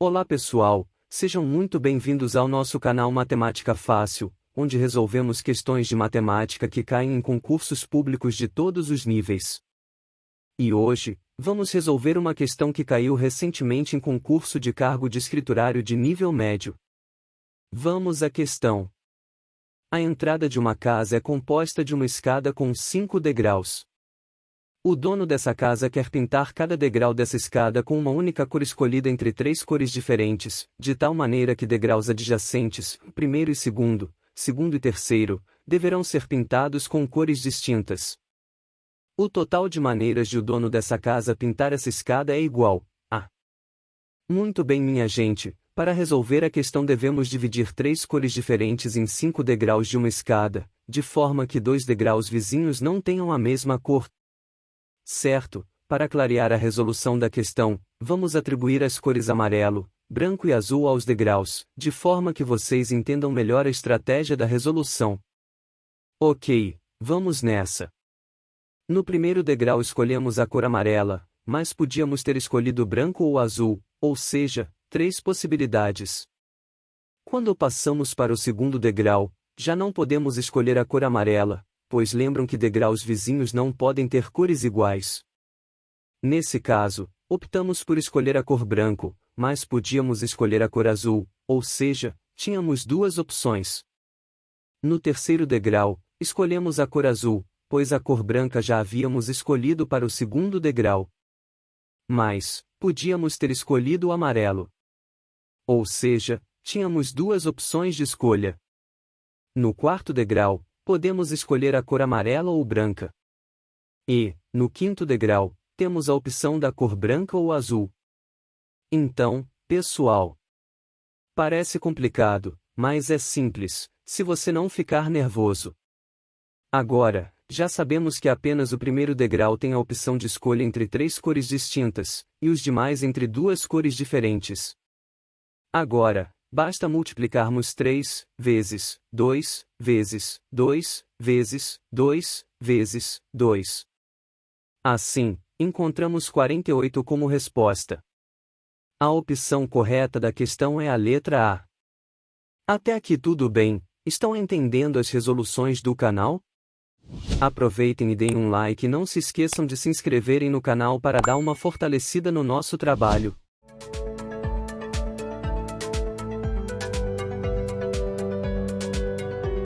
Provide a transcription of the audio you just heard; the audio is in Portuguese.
Olá pessoal, sejam muito bem-vindos ao nosso canal Matemática Fácil, onde resolvemos questões de matemática que caem em concursos públicos de todos os níveis. E hoje, vamos resolver uma questão que caiu recentemente em concurso de cargo de escriturário de nível médio. Vamos à questão. A entrada de uma casa é composta de uma escada com cinco degraus. O dono dessa casa quer pintar cada degrau dessa escada com uma única cor escolhida entre três cores diferentes, de tal maneira que degraus adjacentes, primeiro e segundo, segundo e terceiro, deverão ser pintados com cores distintas. O total de maneiras de o dono dessa casa pintar essa escada é igual a. Muito bem, minha gente, para resolver a questão devemos dividir três cores diferentes em cinco degraus de uma escada, de forma que dois degraus vizinhos não tenham a mesma cor. Certo, para clarear a resolução da questão, vamos atribuir as cores amarelo, branco e azul aos degraus, de forma que vocês entendam melhor a estratégia da resolução. Ok, vamos nessa. No primeiro degrau escolhemos a cor amarela, mas podíamos ter escolhido branco ou azul, ou seja, Três possibilidades. Quando passamos para o segundo degrau, já não podemos escolher a cor amarela, pois lembram que degraus vizinhos não podem ter cores iguais. Nesse caso, optamos por escolher a cor branco, mas podíamos escolher a cor azul, ou seja, tínhamos duas opções. No terceiro degrau, escolhemos a cor azul, pois a cor branca já havíamos escolhido para o segundo degrau. Mas, podíamos ter escolhido o amarelo. Ou seja, tínhamos duas opções de escolha. No quarto degrau, podemos escolher a cor amarela ou branca. E, no quinto degrau, temos a opção da cor branca ou azul. Então, pessoal, parece complicado, mas é simples, se você não ficar nervoso. Agora, já sabemos que apenas o primeiro degrau tem a opção de escolha entre três cores distintas, e os demais entre duas cores diferentes. Agora, basta multiplicarmos 3 vezes 2 vezes 2 vezes 2 vezes 2. Assim, encontramos 48 como resposta. A opção correta da questão é a letra A. Até aqui tudo bem, estão entendendo as resoluções do canal? Aproveitem e deem um like e não se esqueçam de se inscreverem no canal para dar uma fortalecida no nosso trabalho.